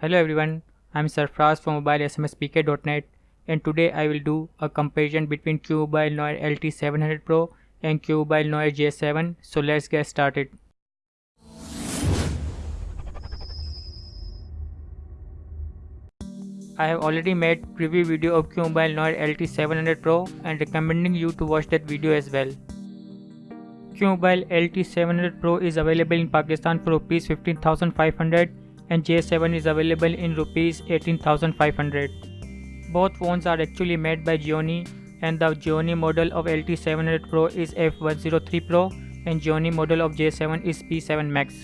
Hello everyone, I'm Sarfraz from mobilesmspk.net and today I will do a comparison between QMobile Noir LT700 Pro and QMobile Noir J7 so let's get started. I have already made a preview video of QMobile Noir LT700 Pro and recommending you to watch that video as well. QMobile LT700 Pro is available in Pakistan for Rs 15500 and J7 is available in Rs 18500. Both phones are actually made by Gionee and the Gionee model of LT700 Pro is F103 Pro and Gionee model of J7 is P7 Max.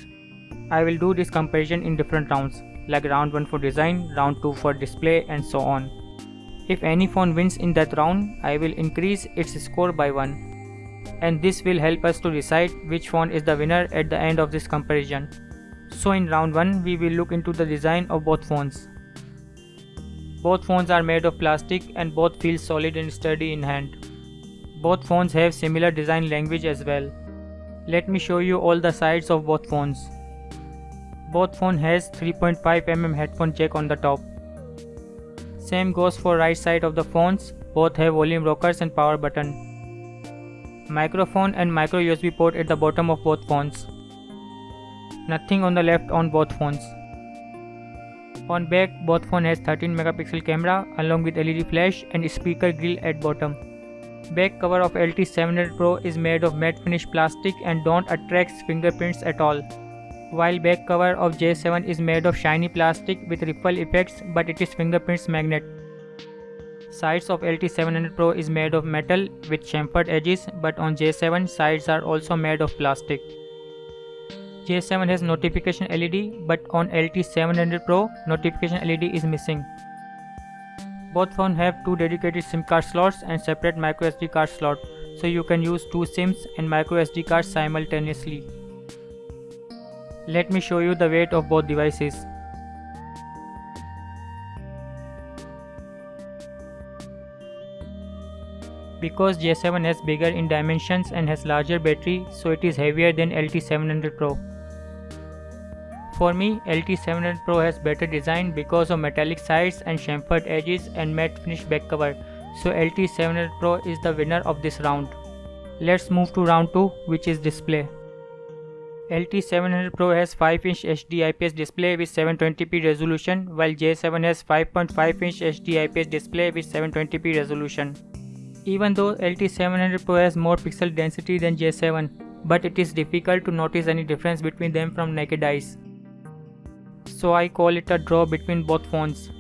I will do this comparison in different rounds like round 1 for design, round 2 for display and so on. If any phone wins in that round, I will increase its score by 1 and this will help us to decide which phone is the winner at the end of this comparison. So in round 1 we will look into the design of both phones. Both phones are made of plastic and both feel solid and sturdy in hand. Both phones have similar design language as well. Let me show you all the sides of both phones. Both phone has 3.5mm headphone jack on the top. Same goes for right side of the phones, both have volume rockers and power button. Microphone and micro USB port at the bottom of both phones. Nothing on the left on both phones. On back, both phone has 13 megapixel camera along with LED flash and speaker grill at bottom. Back cover of LT700 Pro is made of matte finish plastic and don't attract fingerprints at all while back cover of J7 is made of shiny plastic with ripple effects but it is fingerprints magnet. Sides of LT700 Pro is made of metal with chamfered edges but on J7 sides are also made of plastic. J7 has notification LED but on LT700 Pro notification LED is missing. Both phones have two dedicated SIM card slots and separate microSD card slot so you can use two SIMs and microSD cards simultaneously. Let me show you the weight of both devices. Because J7 has bigger in dimensions and has larger battery so it is heavier than LT700 Pro. For me, LT700 Pro has better design because of metallic sides and chamfered edges and matte finish back cover so LT700 Pro is the winner of this round. Let's move to round 2 which is display. LT700 Pro has 5-inch HD IPS display with 720p resolution while J7 has 5.5-inch HD IPS display with 720p resolution. Even though LT700 Pro has more pixel density than J7, but it is difficult to notice any difference between them from naked eyes. So I call it a draw between both phones.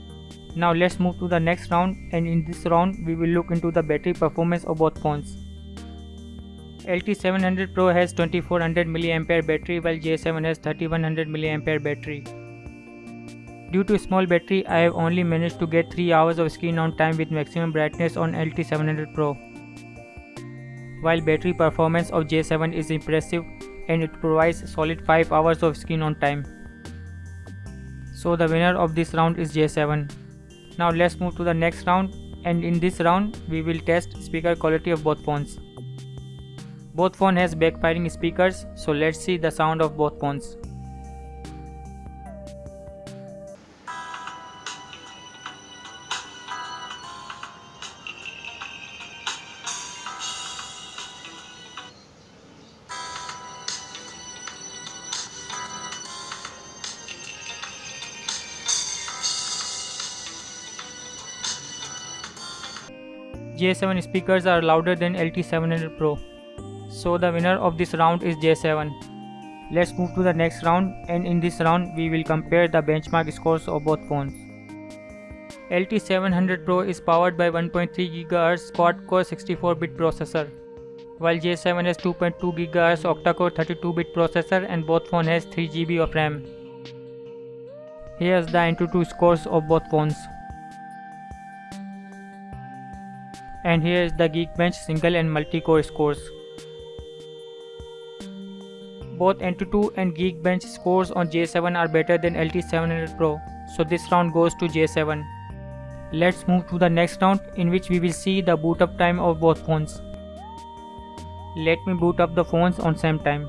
Now let's move to the next round and in this round we will look into the battery performance of both phones. LT700 Pro has 2400 mAh battery while J7 has 3100 mAh battery. Due to small battery, I have only managed to get 3 hours of screen on time with maximum brightness on LT700 Pro. While battery performance of J7 is impressive and it provides solid 5 hours of screen on time. So the winner of this round is J7. Now let's move to the next round and in this round we will test speaker quality of both phones. Both phone has backfiring speakers, so let's see the sound of both phones. J7 speakers are louder than LT700 Pro. So the winner of this round is J7. Let's move to the next round and in this round we will compare the benchmark scores of both phones. LT700 Pro is powered by 1.3 GHz quad-core 64-bit processor, while J7 has 2.2 GHz octa-core 32-bit processor and both phone has 3 GB of RAM. Here's the AnTuTu scores of both phones. And here is the Geekbench single and multi-core scores. Both AnTuTu and Geekbench scores on J7 are better than LT700 Pro, so this round goes to J7. Let's move to the next round in which we will see the boot up time of both phones. Let me boot up the phones on same time.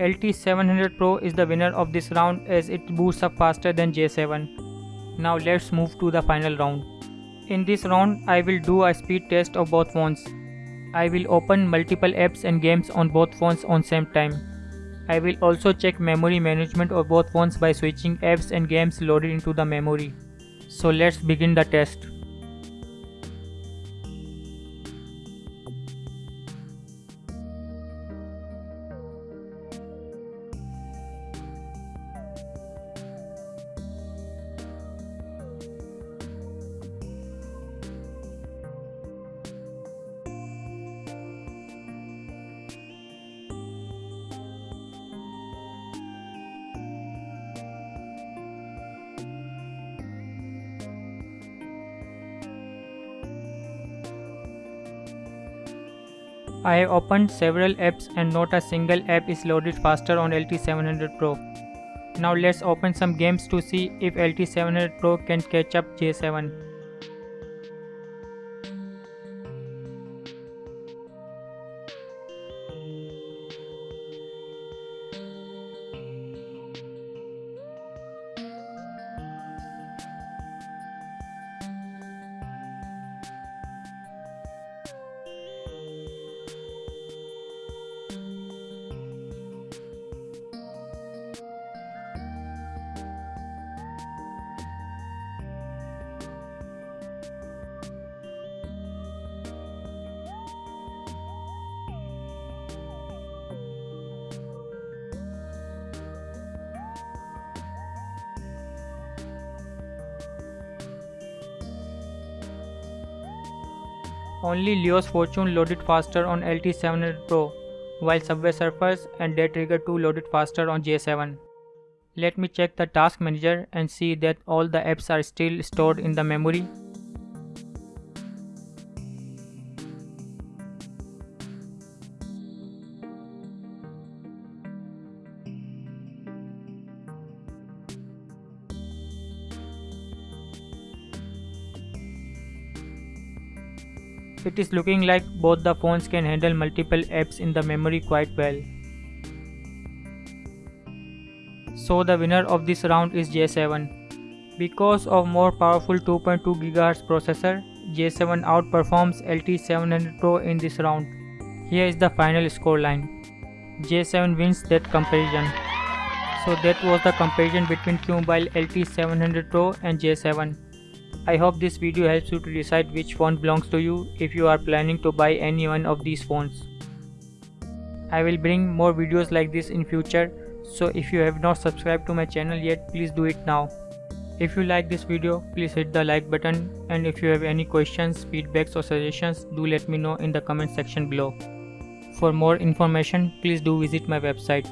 LT700 Pro is the winner of this round as it boots up faster than J7. Now let's move to the final round. In this round, I will do a speed test of both phones. I will open multiple apps and games on both phones on same time. I will also check memory management of both phones by switching apps and games loaded into the memory. So let's begin the test. I have opened several apps and not a single app is loaded faster on LT700 Pro. Now let's open some games to see if LT700 Pro can catch up J7. Only Leo's Fortune loaded faster on LT700 Pro, while Subway Surfers and Dead Trigger 2 loaded faster on J7. Let me check the task manager and see that all the apps are still stored in the memory It is looking like both the phones can handle multiple apps in the memory quite well. So the winner of this round is J7. Because of more powerful 2.2 GHz processor, J7 outperforms LT700 Pro in this round. Here is the final scoreline. J7 wins that comparison. So that was the comparison between QMobile LT700 Pro and J7. I hope this video helps you to decide which phone belongs to you if you are planning to buy any one of these phones. I will bring more videos like this in future so if you have not subscribed to my channel yet please do it now. If you like this video please hit the like button and if you have any questions, feedbacks or suggestions do let me know in the comment section below. For more information please do visit my website